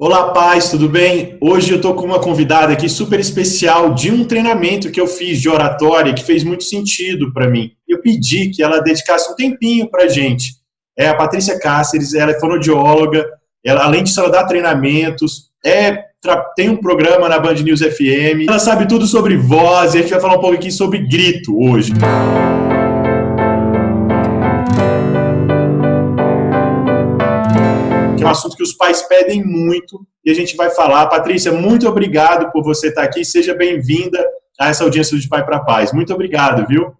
Olá, paz, tudo bem? Hoje eu estou com uma convidada aqui super especial de um treinamento que eu fiz de oratória que fez muito sentido para mim. Eu pedi que ela dedicasse um tempinho para gente. É a Patrícia Cáceres, ela é fonoaudióloga, ela, além disso, ela dá treinamentos, é, tem um programa na Band News FM, ela sabe tudo sobre voz e a gente vai falar um pouco aqui sobre grito hoje. Um assunto que os pais pedem muito e a gente vai falar. Patrícia, muito obrigado por você estar aqui. Seja bem-vinda a essa audiência De Pai para Paz. Muito obrigado, viu?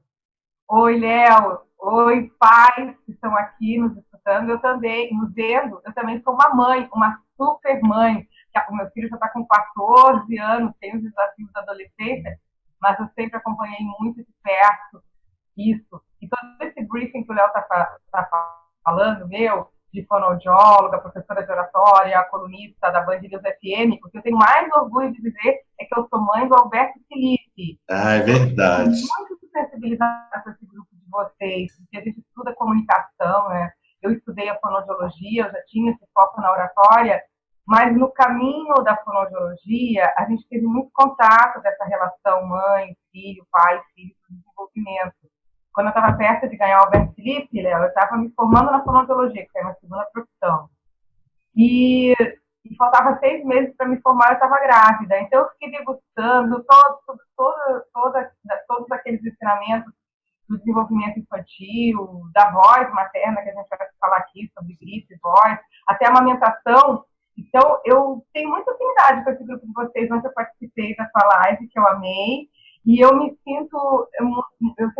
Oi, Léo. Oi, pais que estão aqui nos escutando. Eu também, nos vendo, eu também sou uma mãe, uma super mãe. O meu filho já está com 14 anos, tem os desafios da adolescência, mas eu sempre acompanhei muito de perto isso. E todo esse briefing que o Léo está tá falando, meu, de fonoaudióloga, professora de oratória, colunista da Band News FM, porque eu tenho mais orgulho de dizer é que eu sou mãe do Alberto Felipe. Ah, é verdade. Muito sensibilizada com esse grupo de vocês, porque a gente estuda comunicação, né? Eu estudei a fonoaudiologia, eu já tinha esse foco na oratória, mas no caminho da fonoaudiologia, a gente teve muito contato dessa relação mãe, filho, pai, filho, desenvolvimento quando eu estava perto de ganhar o Albert Felipe, Léo, eu estava me formando na fonoaudiologia, que é a minha segunda profissão. E, e faltava seis meses para me formar, eu estava grávida. Então, eu fiquei degustando todo, todo, todo, todos aqueles ensinamentos do desenvolvimento infantil, da voz materna, que a gente vai falar aqui, sobre grito e voz, até a amamentação. Então, eu tenho muita afinidade com esse grupo de vocês, onde eu participei da sua live, que eu amei. E eu me sinto, eu, eu,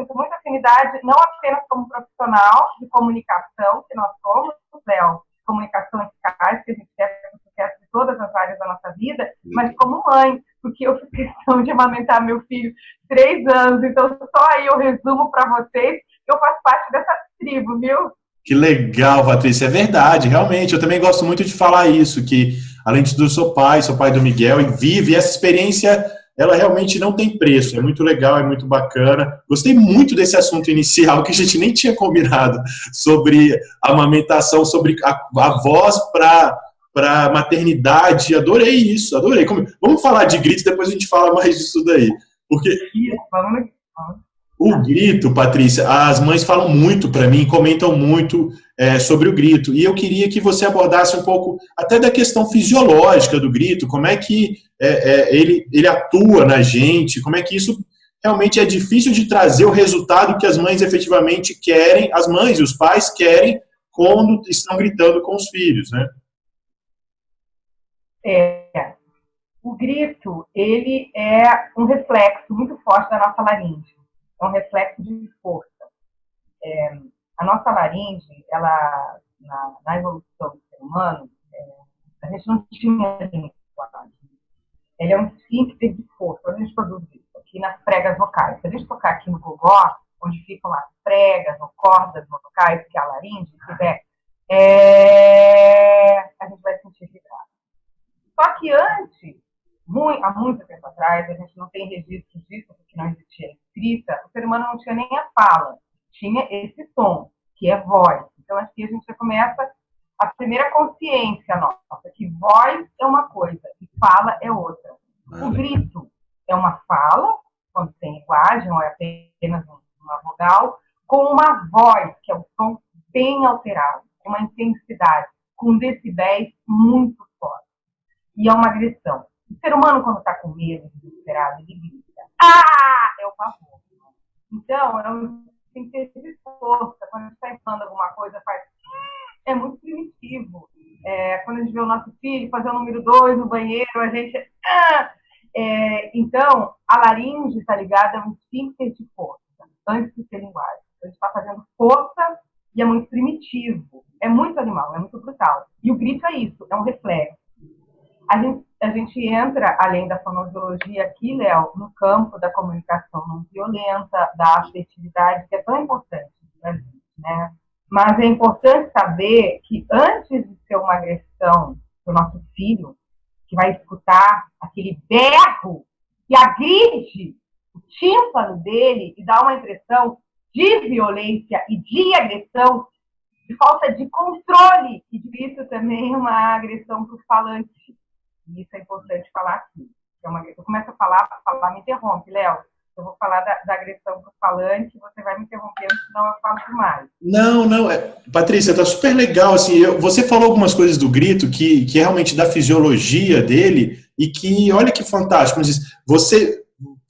afinidade, não apenas como profissional de comunicação, que nós somos, Léo, comunicação eficaz, que a gente quer sucesso de todas as áreas da nossa vida, mas como mãe, porque eu fiz questão de amamentar meu filho três anos, então só aí eu resumo para vocês que eu faço parte dessa tribo, viu? Que legal, Patrícia, é verdade, realmente, eu também gosto muito de falar isso, que além de tudo eu sou pai, sou pai do Miguel, e vive essa experiência ela realmente não tem preço, é muito legal, é muito bacana. Gostei muito desse assunto inicial, que a gente nem tinha combinado, sobre amamentação, sobre a, a voz para maternidade. Adorei isso, adorei. Vamos falar de grito, depois a gente fala mais disso daí. Porque o grito, Patrícia, as mães falam muito para mim, comentam muito é, sobre o grito. E eu queria que você abordasse um pouco até da questão fisiológica do grito, como é que é, é, ele, ele atua na gente, como é que isso realmente é difícil de trazer o resultado que as mães efetivamente querem, as mães e os pais querem quando estão gritando com os filhos, né? É, o grito, ele é um reflexo muito forte da nossa laringe é um reflexo de força. É, a nossa laringe, ela, na, na, evolução do ser humano, é, a gente não tinha língua. Ele é um esfíncter de força. A gente produz isso? Aqui nas pregas vocais. Se a gente tocar aqui no gogó, onde ficam as pregas ou cordas vocais, que é a laringe, tiver, é, a gente vai sentir vibrar. Só que antes, muito, há muito tempo atrás, a gente não tem registros disso, porque não existia escrita, o ser humano não tinha nem a fala, tinha esse som, que é voz. Então, aqui a gente já começa a primeira consciência nossa, que voz é uma coisa e fala é outra. O grito é uma fala, quando tem linguagem, ou é apenas uma vogal, com uma voz, que é um som bem alterado, com uma intensidade, com decibéis muito fortes. E é uma agressão. O ser humano, quando está com medo, desesperado, ele grita. Ah! É o pavor. Então, é um tem que ter força. Quando a gente está falando alguma coisa, faz. É muito primitivo. É, quando a gente vê o nosso filho fazer o número dois no banheiro, a gente. Ah! É, então, a laringe, está ligada, é um esfíncter de força, antes de ser linguagem. A gente está fazendo força e é muito primitivo. É muito animal, é muito brutal. E o grito é isso, é um reflexo. A gente a gente entra, além da fonoaudiologia aqui, Léo, no campo da comunicação não violenta, da afetividade, que é tão importante para gente, né? Mas é importante saber que antes de ser uma agressão do nosso filho, que vai escutar aquele berro que agride o tímpano dele e dá uma impressão de violência e de agressão, de falta de controle, e isso também é uma agressão para o falante. E isso é importante falar aqui. É uma, eu começo a falar, falar, me interrompe, Léo. Eu vou falar da, da agressão para o falante, você vai me interrompendo, senão eu falo demais. Não, não, é, Patrícia, tá super legal, assim, eu, você falou algumas coisas do grito que, que realmente da fisiologia dele, e que, olha que fantástico, você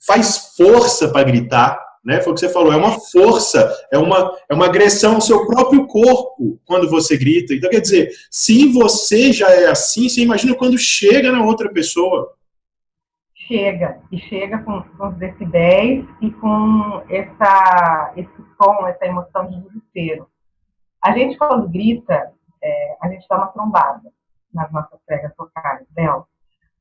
faz força para gritar, né? Foi o que você falou, é uma força, é uma, é uma agressão ao seu próprio corpo quando você grita. Então, quer dizer, se você já é assim, você imagina quando chega na outra pessoa. Chega, e chega com, com os decibéis e com essa, esse som, essa emoção de desespero. A gente, quando grita, é, a gente dá uma trombada nas nossas pregas vocais, Bel.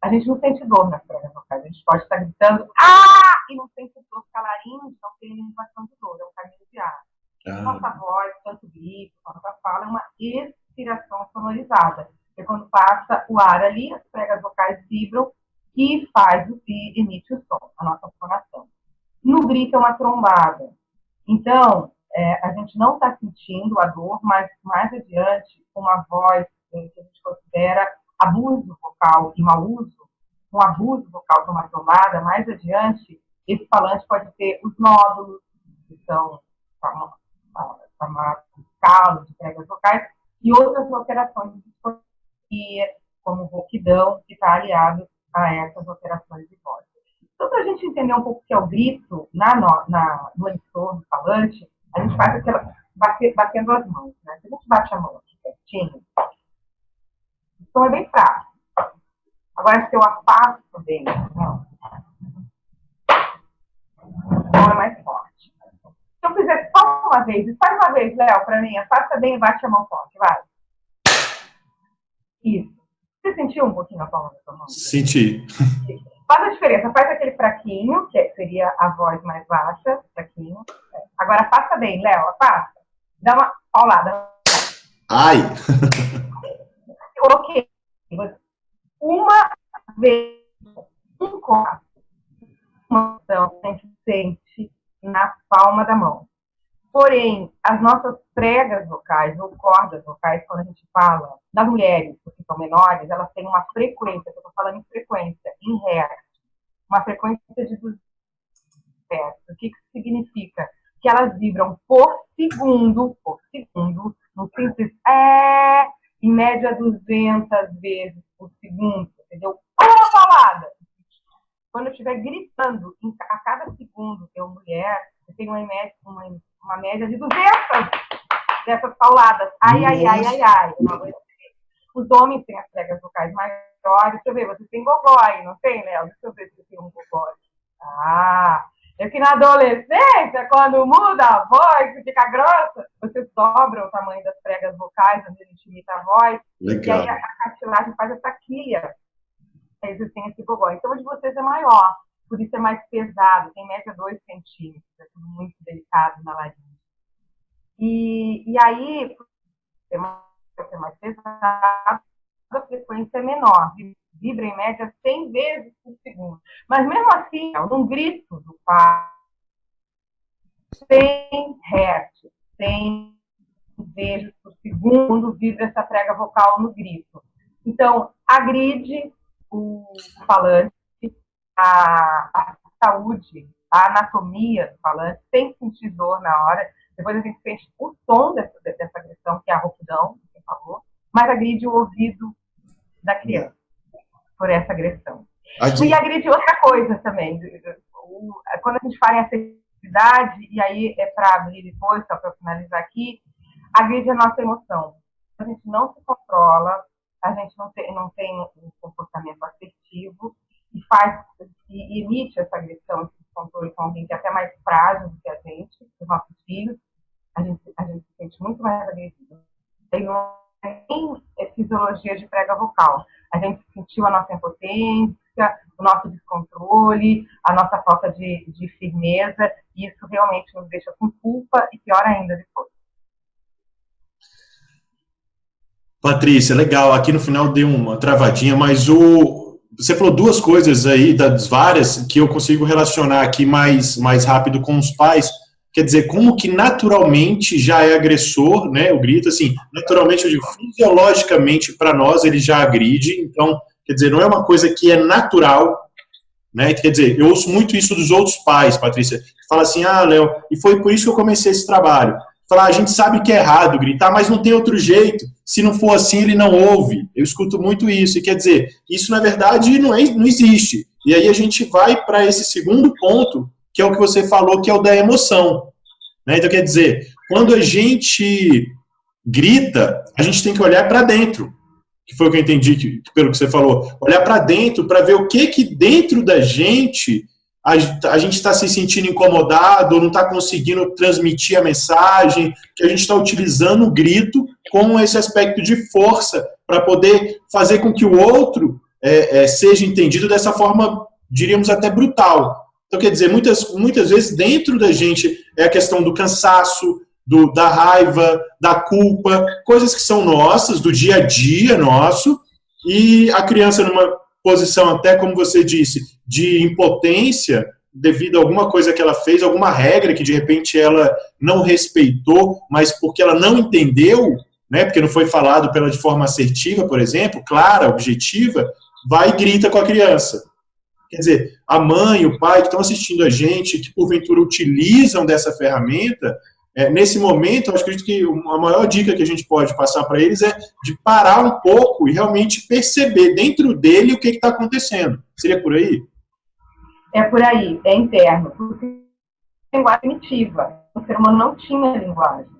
A gente não sente dor nas pregas vocais, a gente pode estar gritando, ah! E não sente dor, calarinho, não tem limitação de dor, é um caminho de ar. Ah. Nossa voz, tanto grito, quanto a fala, é uma expiração sonorizada. Porque quando passa o ar ali, as pregas vocais vibram e faz o que emite o som, a nossa fonação. No grito é uma trombada. Então, é, a gente não está sentindo a dor, mas mais adiante, uma voz é, que a gente considera abuso vocal e mau uso, um abuso vocal de uma trombada, mais adiante, esse falante pode ter os nódulos, que são chamados calos de pregas vocais, e outras alterações de disfonia, como rouquidão, que está aliado a essas alterações de voz. Então, para a gente entender um pouco o que é o grito na, na, no emissor do falante, a gente faz aquela, batendo as mãos. Né? Se a gente bate a mão aqui pertinho, então é bem fácil. Agora, se eu afasto bem, não, então é mais forte. Se eu fizer só uma vez, faz uma vez, Léo, para mim, afasta bem e bate a mão forte, vai. Isso. Você sentiu um pouquinho a palma da sua mão? Senti. Faz a diferença, faz aquele fraquinho, que seria a voz mais baixa, fraquinho. Agora afasta bem, Léo, afasta. Dá uma paulada. Ai! ok uma vez, um copo, uma ação sente na palma da mão. Porém, as nossas pregas vocais ou cordas vocais, quando a gente fala das mulheres, que são menores, elas têm uma frequência, eu estou falando em frequência, em hertz, uma frequência de 200 hertz. O que, que significa? Que elas vibram por segundo, por segundo, no simples é, em média 200 vezes por segundo, entendeu? Uma palavra! Quando eu estiver gritando a cada segundo, eu, mulher, eu tenho uma média, uma, uma média de 200 dessas pauladas. Ai, ai, ai, ai, ai. Os homens têm as pregas vocais maiores. Deixa eu ver, você tem gogó aí, não tem, Léo? Deixa eu ver se tem um gogó. Ah, é que na adolescência, quando muda a voz, fica grossa, você sobra o tamanho das pregas vocais, onde imita a voz, Legal. e aí a, a cartilagem faz essa quilha. A existência gogó. Então, o de vocês é maior, por isso é mais pesado, tem média 2 centímetros, é tudo muito delicado na laringe. E, e aí, é mais, é mais pesado, a frequência é menor, vibra em média 100 vezes por segundo. Mas mesmo assim, num grito do pai, 100 hertz, 100 vezes por segundo vibra essa prega vocal no grito. Então, agride o falante, a, a saúde, a anatomia do falante, sem sentir dor na hora. Depois a gente sente o som dessa, dessa agressão, que é a rouquidão, que você falou, mas agride o ouvido da criança por essa agressão. Aqui. E agride outra coisa também. Quando a gente fala em acessibilidade, e aí é para abrir depois, só para finalizar aqui, agride a nossa emoção. A gente não se controla, a gente não tem, não tem um comportamento assertivo e faz e emite essa agressão, esse controle com alguém que é até mais frágil do que a gente, os nossos filhos, a gente, a gente se sente muito mais agressivo. Tem tem fisiologia de prega vocal. A gente sentiu a nossa impotência, o nosso descontrole, a nossa falta de, de firmeza, e isso realmente nos deixa com culpa e pior ainda depois. Patrícia, legal. Aqui no final deu uma travadinha, mas o você falou duas coisas aí das várias que eu consigo relacionar aqui mais mais rápido com os pais, quer dizer, como que naturalmente já é agressor, né? O grito, assim, naturalmente, eu digo, fisiologicamente, para nós, ele já agride, então, quer dizer, não é uma coisa que é natural, né? Quer dizer, eu ouço muito isso dos outros pais, Patrícia, fala assim, ah, Léo, e foi por isso que eu comecei esse trabalho. Falar, a gente sabe que é errado gritar, mas não tem outro jeito. Se não for assim, ele não ouve. Eu escuto muito isso. E quer dizer, isso na verdade não, é, não existe. E aí a gente vai para esse segundo ponto, que é o que você falou, que é o da emoção. Né? Então, quer dizer, quando a gente grita, a gente tem que olhar para dentro. Que foi o que eu entendi que, pelo que você falou. Olhar para dentro para ver o que que dentro da gente a, gente está se sentindo incomodado, não está conseguindo transmitir a mensagem, que a gente está utilizando o grito com esse aspecto de força para poder fazer com que o outro é, é, seja entendido dessa forma, diríamos até brutal. Então, quer dizer, muitas, muitas vezes dentro da gente é a questão do cansaço, do, da raiva, da culpa, coisas que são nossas, do dia a dia nosso, e a criança numa posição até, como você disse, de impotência devido a alguma coisa que ela fez, alguma regra que de repente ela não respeitou, mas porque ela não entendeu, né, porque não foi falado pela de forma assertiva, por exemplo, clara, objetiva, vai e grita com a criança. Quer dizer, a mãe, o pai que estão assistindo a gente, que porventura utilizam dessa ferramenta, é, nesse momento, eu acredito que a maior dica que a gente pode passar para eles é de parar um pouco e realmente perceber dentro dele o que está acontecendo. Seria por aí? É por aí, é interno. Porque linguagem primitiva. O ser humano não tinha linguagem.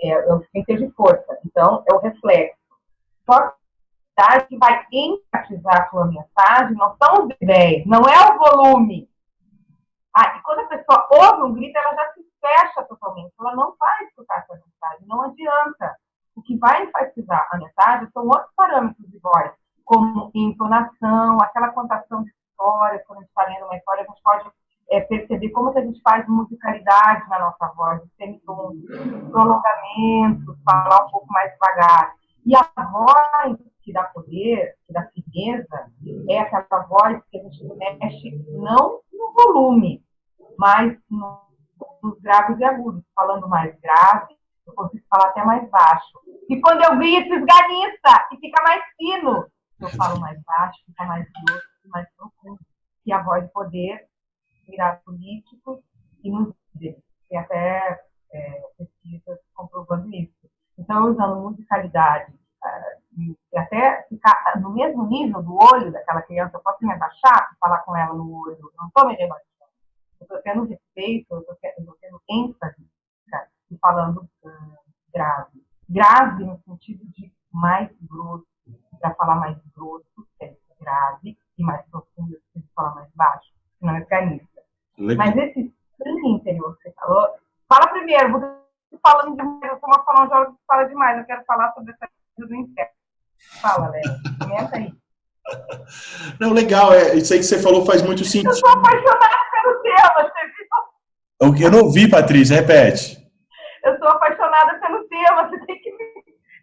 É, é síntese de força. Então, é o reflexo. Só que vai enfatizar a sua mensagem não são os ideias, não é o volume. Ah, e quando a pessoa ouve um grito, ela já se fecha totalmente, ela não vai escutar essa mensagem, não adianta. O que vai enfatizar a mensagem são outros parâmetros de voz, como entonação, aquela contação de histórias, quando a gente está lendo uma história, a gente pode é, perceber como que a gente faz musicalidade na nossa voz, prolongamentos, falar um pouco mais devagar. E a voz que dá poder, que dá firmeza, é aquela voz que a gente mexe não no volume, mas no nos graves e agudos. Falando mais grave, eu consigo falar até mais baixo. E quando eu grito, esganiça e fica mais fino. Eu falo mais baixo, fica mais grosso, mais profundo. E a voz poder virar político e nos dizer. Tem até é, pesquisas comprovando isso. Então, usando musicalidade, uh, e até ficar no mesmo nível do olho daquela criança, eu posso me abaixar e falar com ela no olho, não estou me rebaixando eu estou tendo respeito, eu estou tendo ênfase e falando uh, grave. Grave no sentido de mais grosso, para falar mais grosso, é grave, e mais profundo, se falar mais baixo, não é pianista. Mas esse sim interior que você falou, fala primeiro, você falando demais, eu sou uma fonoaudióloga que fala demais, eu quero falar sobre essa coisa do inferno. Fala, Léo, começa aí. Não, legal, é, isso aí que você falou faz muito sentido. Eu sou apaixonada tema, você viu? Eu não vi, Patrícia, repete. Eu sou apaixonada pelo tema, você tem que me,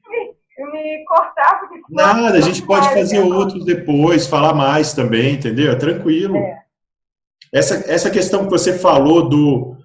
me, me cortar. Porque Nada, a gente pode fazer outros depois, falar mais também, entendeu? Tranquilo. É. Essa, essa questão que você falou do,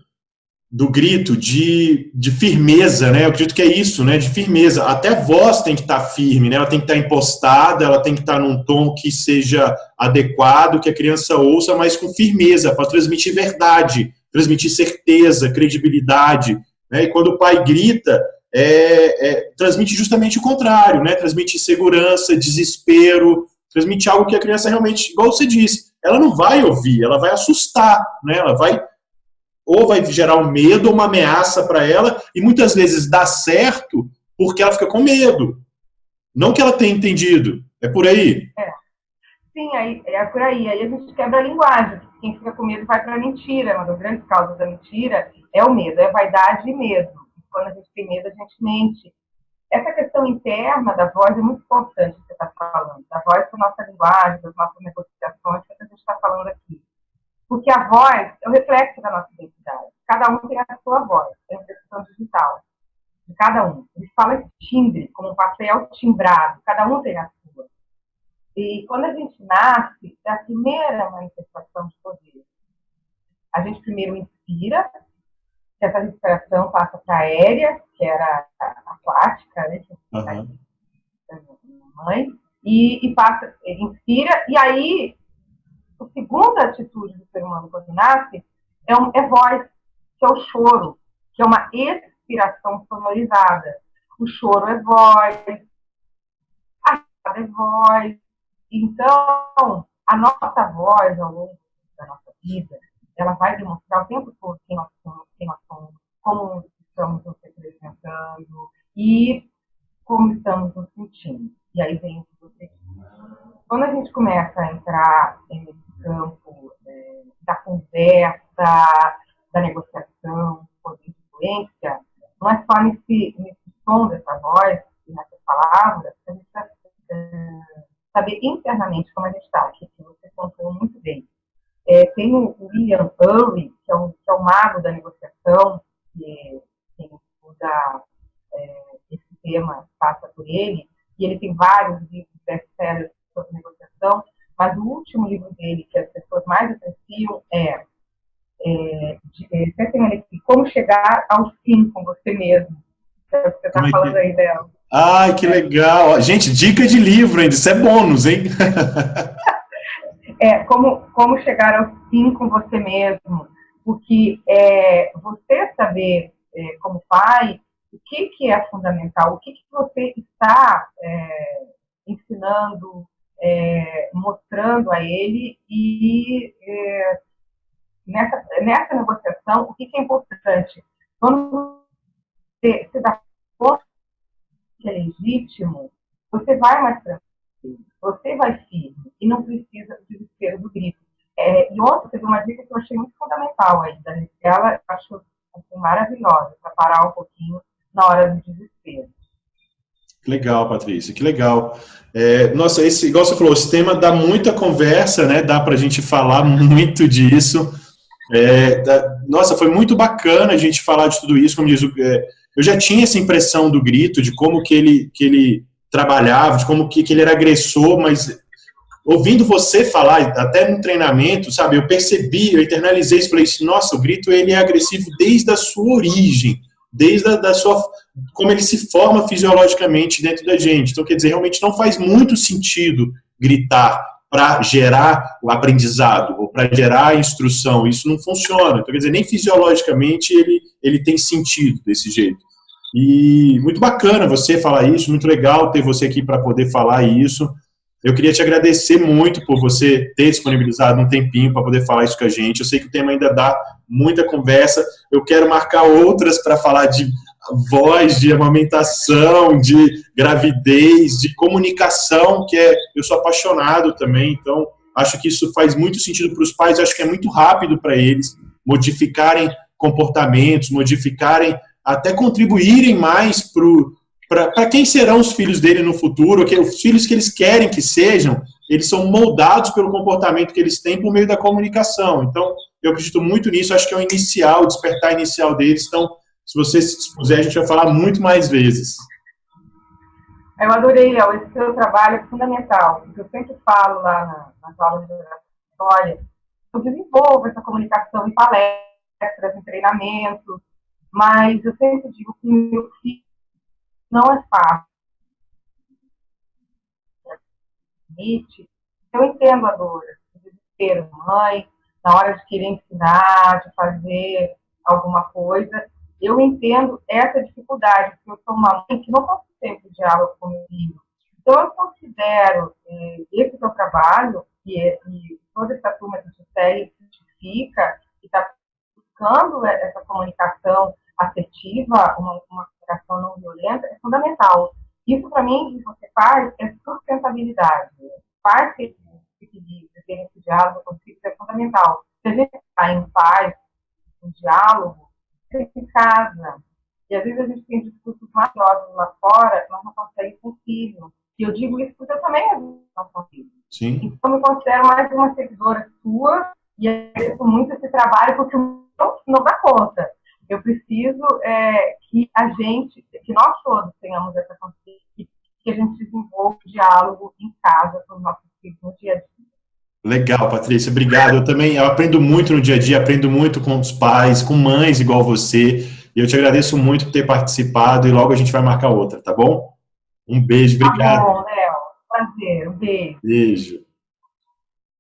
do grito, de, de firmeza, né? Eu acredito que é isso, né? De firmeza. Até a voz tem que estar tá firme, né? Ela tem que estar tá impostada, ela tem que estar tá num tom que seja adequado, que a criança ouça, mas com firmeza, para transmitir verdade, transmitir certeza, credibilidade. Né? E quando o pai grita, é, é, transmite justamente o contrário, né? Transmite segurança, desespero, transmite algo que a criança realmente, igual você disse, ela não vai ouvir, ela vai assustar, né? Ela vai ou vai gerar um medo ou uma ameaça para ela, e muitas vezes dá certo porque ela fica com medo. Não que ela tenha entendido. É por aí. É. Sim, aí, é por aí. Aí a gente quebra a linguagem. Quem fica com medo vai para a mentira. Uma das grandes causas da mentira é o medo, é vaidade e medo. Quando a gente tem medo, a gente mente. Essa questão interna da voz é muito importante que você está falando. Da voz com a nossa linguagem, das nossas negociações, que a gente está falando aqui. Porque a voz é o reflexo da nossa identidade. Cada um tem a sua voz, é a percepção digital de cada um. Ele fala timbre, como um papel timbrado, cada um tem a sua. E quando a gente nasce, é a primeira manifestação de poder. A gente primeiro respira, que essa respiração passa para aérea, que era aquática, né? Uhum. Mãe, e, e passa, inspira, e aí a segunda atitude do ser humano quando nasce é, um, é voz, que é o choro, que é uma expiração sonorizada. O choro é voz, a é voz. Então, a nossa voz ao longo da nossa vida, ela vai demonstrar o tempo todo quem nós somos, quem nós somos como estamos nos representando e como estamos nos sentindo. E aí vem o que você Quando a gente começa a entrar nesse campo é, da conversa, da negociação, de influência, não é só nesse, nesse som dessa voz e nessas palavras que a gente é, saber internamente como a gente está, que você contou muito bem. É, tem o William Ury, que é, um, que é um mago da negociação, que quem estuda é, esse tema passa por ele, e ele tem vários livros best-sellers sobre negociação, mas o último livro dele, que as pessoas mais apreciam, é, é, de, é Como Chegar ao Sim com Você Mesmo. É o que você está é falando aí dela. Ai, que legal. Gente, dica de livro ainda, isso é bônus, hein? é, como, como chegar ao sim com você mesmo. Porque é, você saber, é, como pai, o que, que é fundamental, o que, que você está é, ensinando, é, mostrando a ele e é, nessa, nessa negociação, o que, que é importante? Quando você, você dá conta que é legítimo, você vai mais tranquilo, você vai firme e não precisa do desespero do grito. É, e ontem teve uma dica que eu achei muito fundamental aí, da ela achou assim, maravilhosa, para parar um pouquinho na hora do desespero. Legal, Patrícia, que legal. É, nossa, esse, igual você falou, esse tema dá muita conversa, né? Dá para a gente falar muito disso. É, da, nossa, foi muito bacana a gente falar de tudo isso, como diz, é, eu já tinha essa impressão do grito, de como que ele, que ele trabalhava, de como que, que ele era agressor, mas ouvindo você falar, até no treinamento, sabe, eu percebi, eu internalizei isso, falei assim, nossa, o grito ele é agressivo desde a sua origem, desde a da sua, como ele se forma fisiologicamente dentro da gente. Então, quer dizer, realmente não faz muito sentido gritar para gerar o aprendizado ou para gerar a instrução. Isso não funciona. Então, quer dizer, nem fisiologicamente ele, ele tem sentido desse jeito. E muito bacana você falar isso, muito legal ter você aqui para poder falar isso. Eu queria te agradecer muito por você ter disponibilizado um tempinho para poder falar isso com a gente. Eu sei que o tema ainda dá muita conversa. Eu quero marcar outras para falar de voz, de amamentação, de gravidez, de comunicação, que é eu sou apaixonado também, então acho que isso faz muito sentido para os pais, acho que é muito rápido para eles modificarem comportamentos, modificarem, até contribuírem mais para quem serão os filhos dele no futuro, que os filhos que eles querem que sejam, eles são moldados pelo comportamento que eles têm por meio da comunicação. Então, eu acredito muito nisso, acho que é o inicial, o despertar inicial deles. Então, se você se dispuser, a gente vai falar muito mais vezes. Eu adorei, Léo. Esse seu trabalho é fundamental. Eu sempre falo lá na, nas aulas de oratória, eu desenvolvo essa comunicação em palestras, em treinamentos, mas eu sempre digo que meu filho não é fácil. Eu entendo a dor, o desespero, mãe, na hora de querer ensinar, de fazer alguma coisa, eu entendo essa dificuldade, porque eu sou uma mãe que não posso sempre diálogo com meu filho. Então, eu considero eh, esse seu trabalho, e, é, e toda essa turma que você segue, identifica e está buscando essa comunicação afetiva, uma, uma comunicação não violenta, é fundamental. Isso, para mim, que você faz é sustentabilidade. Faz esse equilíbrio, ter esse diálogo com é fundamental. Se a gente está em paz, em diálogo, em casa. E às vezes a gente tem discursos maravilhosos lá fora, mas não consegue com o filho. E eu digo isso porque eu também não consigo. Sim. Então eu me considero mais uma seguidora sua e agradeço muito esse trabalho porque não, não dá conta. Eu preciso é, que a gente, que nós todos tenhamos essa consciência, que a gente desenvolva o diálogo em casa com os nossos filhos no dia a dia. Legal, Patrícia, obrigado. Eu também eu aprendo muito no dia a dia, aprendo muito com os pais, com mães igual você. E eu te agradeço muito por ter participado e logo a gente vai marcar outra, tá bom? Um beijo, obrigado. Tá bom, Léo. Prazer, um beijo. Beijo.